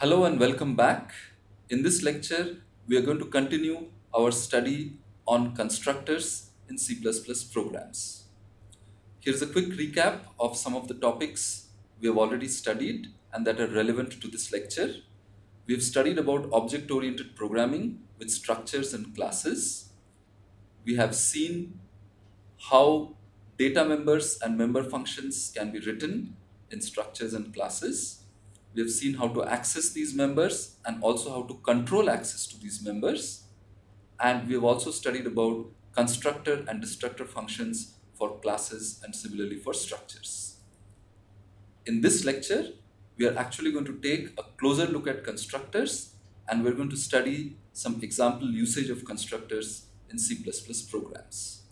Hello and welcome back. In this lecture, we are going to continue our study on constructors in C++ programs. Here's a quick recap of some of the topics we have already studied and that are relevant to this lecture. We have studied about object-oriented programming with structures and classes. We have seen how data members and member functions can be written in structures and classes. We have seen how to access these members and also how to control access to these members. And we have also studied about constructor and destructor functions for classes and similarly for structures. In this lecture, we are actually going to take a closer look at constructors and we're going to study some example usage of constructors in C++ programs.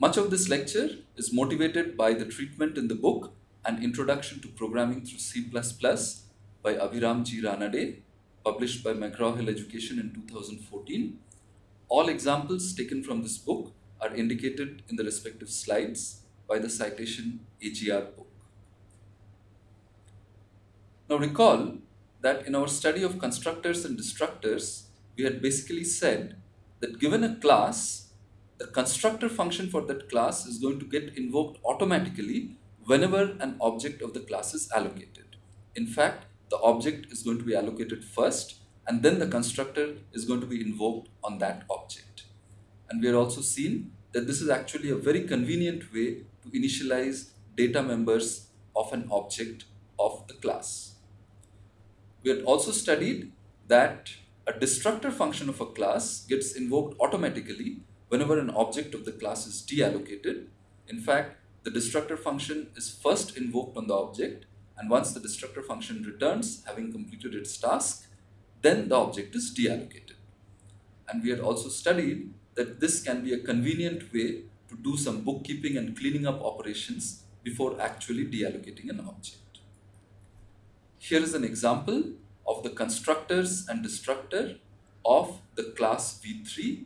Much of this lecture is motivated by the treatment in the book An Introduction to Programming Through C++ by Abhiram G. Ranade, published by McGraw-Hill Education in 2014. All examples taken from this book are indicated in the respective slides by the citation AGR book. Now recall that in our study of constructors and destructors, we had basically said that given a class, the constructor function for that class is going to get invoked automatically whenever an object of the class is allocated. In fact, the object is going to be allocated first and then the constructor is going to be invoked on that object. And we are also seen that this is actually a very convenient way to initialize data members of an object of the class. We had also studied that a destructor function of a class gets invoked automatically whenever an object of the class is deallocated. In fact, the destructor function is first invoked on the object and once the destructor function returns having completed its task, then the object is deallocated. And we had also studied that this can be a convenient way to do some bookkeeping and cleaning up operations before actually deallocating an object. Here is an example of the constructors and destructor of the class V3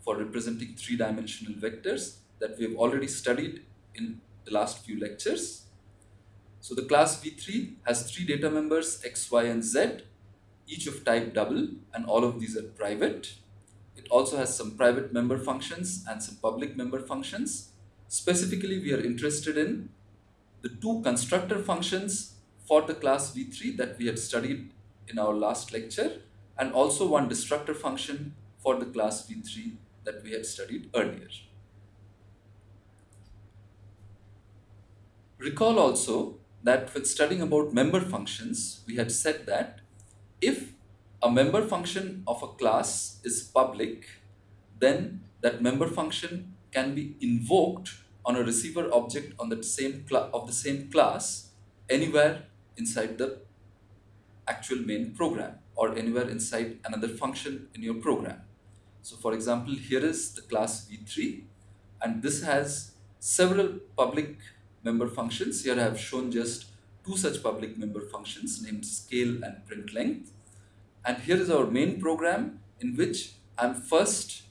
for representing three-dimensional vectors that we have already studied in the last few lectures. So the class V3 has three data members x, y and z, each of type double and all of these are private. It also has some private member functions and some public member functions. Specifically, we are interested in the two constructor functions for the class V3 that we had studied in our last lecture and also one destructor function for the class V3 that we had studied earlier. Recall also that when studying about member functions, we had said that if a member function of a class is public, then that member function can be invoked on a receiver object on the same of the same class anywhere inside the actual main program or anywhere inside another function in your program. So for example, here is the class v3 and this has several public member functions. Here I have shown just two such public member functions named scale and print length. And here is our main program in which I'm first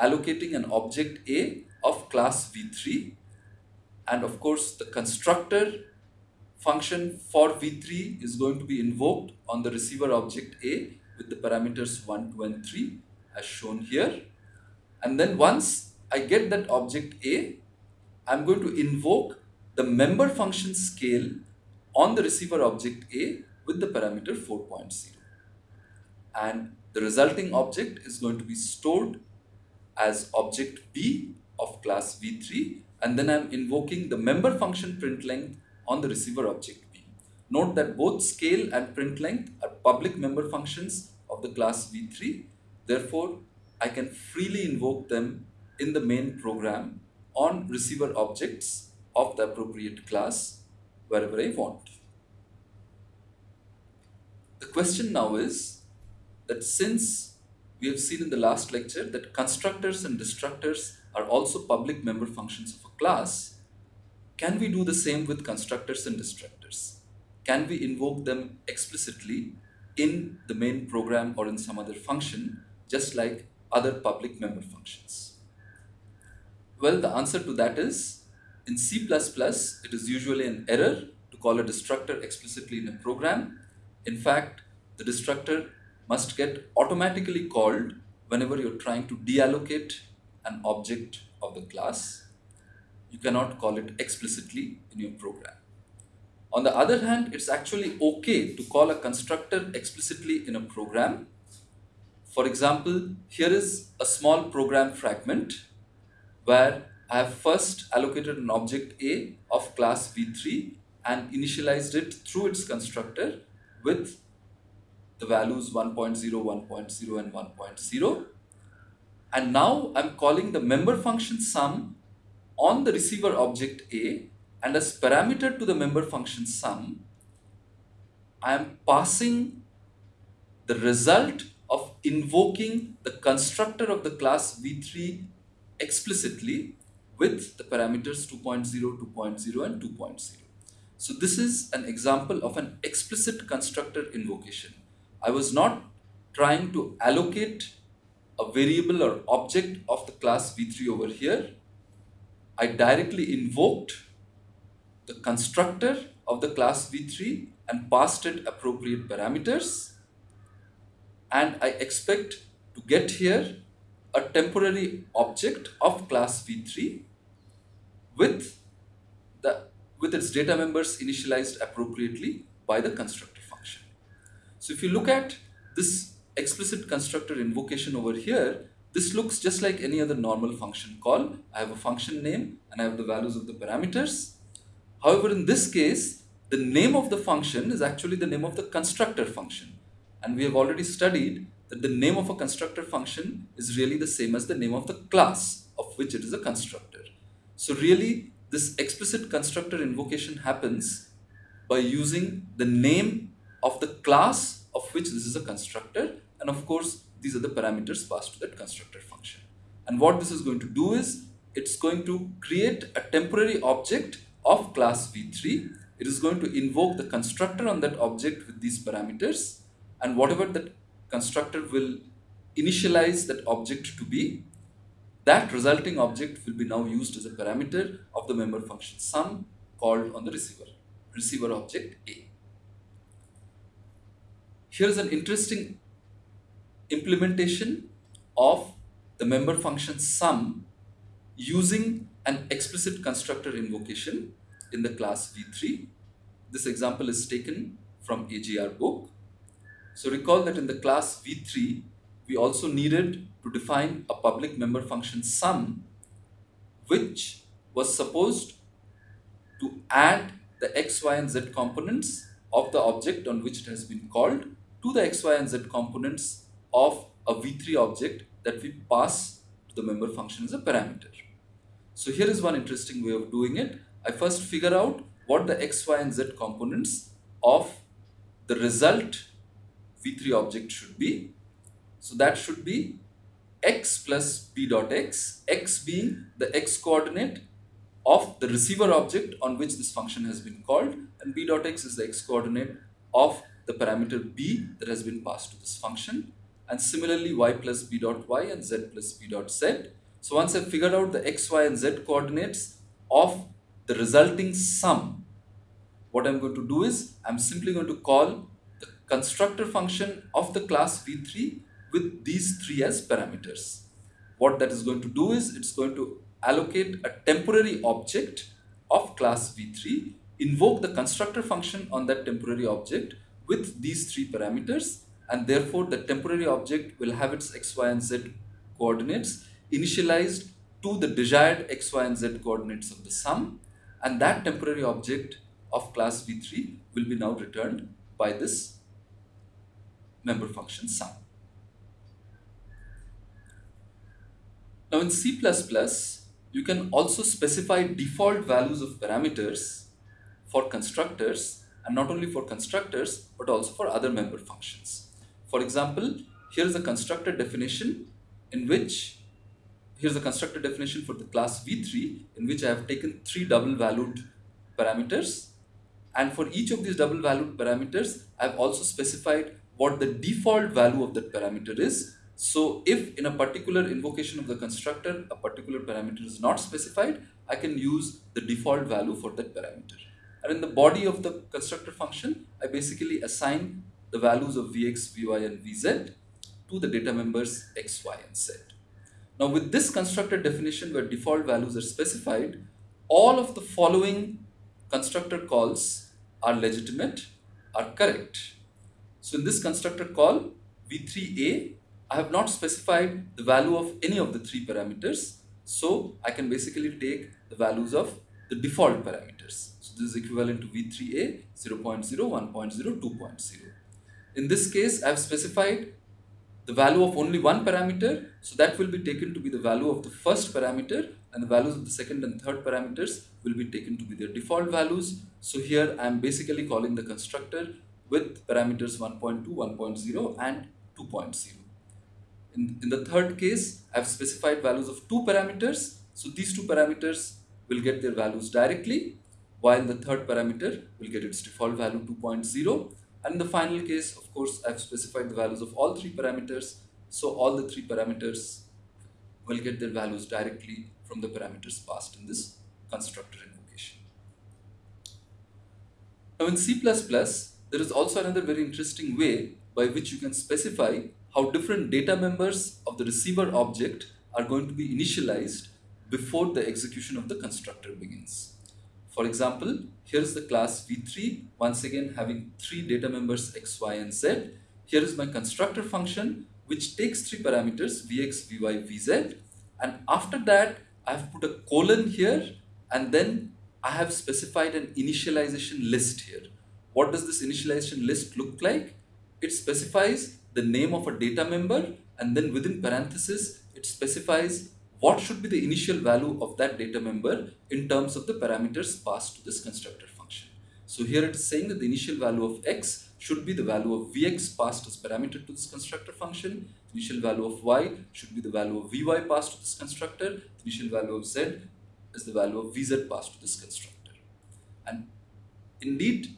allocating an object A of class v3 and of course the constructor function for v3 is going to be invoked on the receiver object A with the parameters 1, 2 and 3 as shown here. And then once I get that object A, I'm going to invoke the member function scale on the receiver object A with the parameter 4.0. And the resulting object is going to be stored as object B of class V3 and then I'm invoking the member function print length on the receiver object B. Note that both scale and print length are public member functions of the class V3. Therefore, I can freely invoke them in the main program on receiver objects of the appropriate class wherever I want. The question now is that since we have seen in the last lecture that constructors and destructors are also public member functions of a class, can we do the same with constructors and destructors? Can we invoke them explicitly in the main program or in some other function, just like other public member functions? Well, the answer to that is in C++, it is usually an error to call a destructor explicitly in a program In fact, the destructor must get automatically called whenever you're trying to deallocate an object of the class. You cannot call it explicitly in your program. On the other hand, it's actually okay to call a constructor explicitly in a program. For example, here is a small program fragment where I have first allocated an object A of class V3 and initialized it through its constructor with the values 1.0, 1.0 and 1.0. And now I'm calling the member function sum on the receiver object A and as parameter to the member function sum, I am passing the result of invoking the constructor of the class V3 explicitly with the parameters 2.0, 2.0 and 2.0. So this is an example of an explicit constructor invocation. I was not trying to allocate a variable or object of the class V3 over here. I directly invoked the constructor of the class V3 and passed it appropriate parameters. And I expect to get here a temporary object of class V3 with the with its data members initialized appropriately by the constructor function. So if you look at this explicit constructor invocation over here, this looks just like any other normal function call. I have a function name and I have the values of the parameters. However, in this case, the name of the function is actually the name of the constructor function. And we have already studied that the name of a constructor function is really the same as the name of the class of which it is a constructor. So really, this explicit constructor invocation happens by using the name of the class of which this is a constructor and of course these are the parameters passed to that constructor function. And what this is going to do is it's going to create a temporary object of class v3. It is going to invoke the constructor on that object with these parameters and whatever that constructor will initialize that object to be that resulting object will be now used as a parameter of the member function sum called on the receiver, receiver object A. Here is an interesting implementation of the member function sum using an explicit constructor invocation in the class v3. This example is taken from AGR book. So recall that in the class v3, we also needed to define a public member function sum which was supposed to add the x, y and z components of the object on which it has been called to the x, y and z components of a v3 object that we pass to the member function as a parameter. So here is one interesting way of doing it. I first figure out what the x, y and z components of the result v3 object should be. So that should be x plus p dot x, x being the x coordinate of the receiver object on which this function has been called and b dot x is the x coordinate of the parameter b that has been passed to this function and similarly y plus b dot y and z plus b dot z. So once I've figured out the x, y and z coordinates of the resulting sum, what I'm going to do is I'm simply going to call the constructor function of the class v3 with these three as parameters. What that is going to do is it's going to allocate a temporary object of class v3, invoke the constructor function on that temporary object with these three parameters and therefore the temporary object will have its x, y and z coordinates initialized to the desired x, y and z coordinates of the sum and that temporary object of class v3 will be now returned by this member function sum. Now in C++, you can also specify default values of parameters for constructors and not only for constructors but also for other member functions. For example, here is a constructor definition in which here's a constructor definition for the class v3 in which I have taken three double valued parameters and for each of these double valued parameters I have also specified what the default value of that parameter is so if in a particular invocation of the constructor, a particular parameter is not specified, I can use the default value for that parameter. And in the body of the constructor function, I basically assign the values of Vx, Vy and Vz to the data members X, Y and Z. Now with this constructor definition where default values are specified, all of the following constructor calls are legitimate, are correct. So in this constructor call, v3a, I have not specified the value of any of the three parameters. So I can basically take the values of the default parameters. So this is equivalent to v3a 0, 0.0, 1.0, 2.0. In this case, I have specified the value of only one parameter. So that will be taken to be the value of the first parameter and the values of the second and third parameters will be taken to be their default values. So here I am basically calling the constructor with parameters 1.2, 1.0 and 2.0. In, in the third case, I have specified values of two parameters. So these two parameters will get their values directly while the third parameter will get its default value 2.0 and in the final case, of course, I've specified the values of all three parameters. So all the three parameters will get their values directly from the parameters passed in this constructor invocation. Now in C++, there is also another very interesting way by which you can specify how different data members of the receiver object are going to be initialized before the execution of the constructor begins. For example, here's the class v3, once again having three data members x, y and z. Here is my constructor function which takes three parameters vx, vy, vz and after that I have put a colon here and then I have specified an initialization list here. What does this initialization list look like? It specifies the name of a data member and then within parenthesis it specifies what should be the initial value of that data member in terms of the parameters passed to this constructor function. So here it is saying that the initial value of x should be the value of vx passed as parameter to this constructor function. The initial value of y should be the value of vy passed to this constructor. The initial value of z is the value of vz passed to this constructor. And indeed,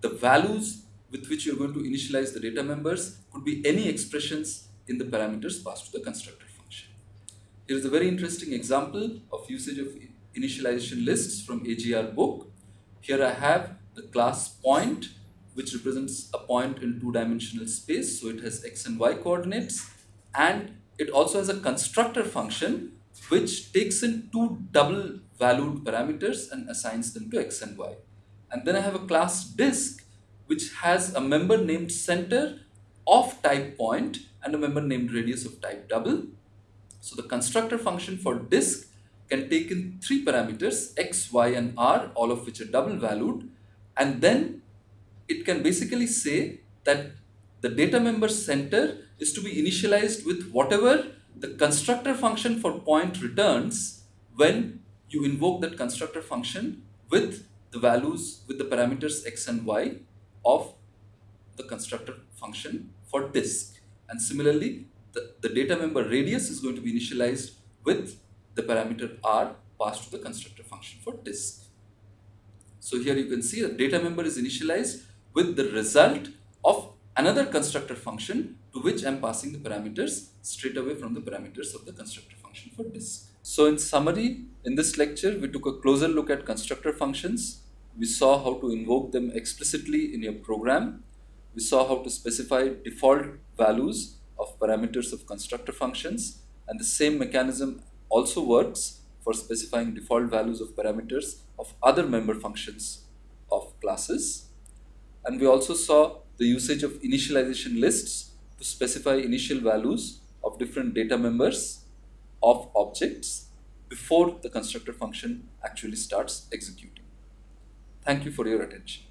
the values with which you're going to initialize the data members could be any expressions in the parameters passed to the constructor. Function. Here is a very interesting example of usage of initialization lists from AGR book. Here I have the class point which represents a point in two-dimensional space. So it has x and y coordinates and it also has a constructor function which takes in two double valued parameters and assigns them to x and y. And then I have a class disk which has a member named center of type point and a member named radius of type double. So the constructor function for disk can take in three parameters x, y and r all of which are double valued. And then it can basically say that the data member center is to be initialized with whatever the constructor function for point returns when you invoke that constructor function with the values with the parameters x and y of the constructor function for disk and similarly the, the data member radius is going to be initialized with the parameter r passed to the constructor function for disk. So here you can see the data member is initialized with the result of another constructor function to which I'm passing the parameters straight away from the parameters of the constructor function for disk. So in summary, in this lecture, we took a closer look at constructor functions. We saw how to invoke them explicitly in your program. We saw how to specify default values of parameters of constructor functions and the same mechanism also works for specifying default values of parameters of other member functions of classes. And we also saw the usage of initialization lists to specify initial values of different data members of objects before the constructor function actually starts executing. Thank you for your attention.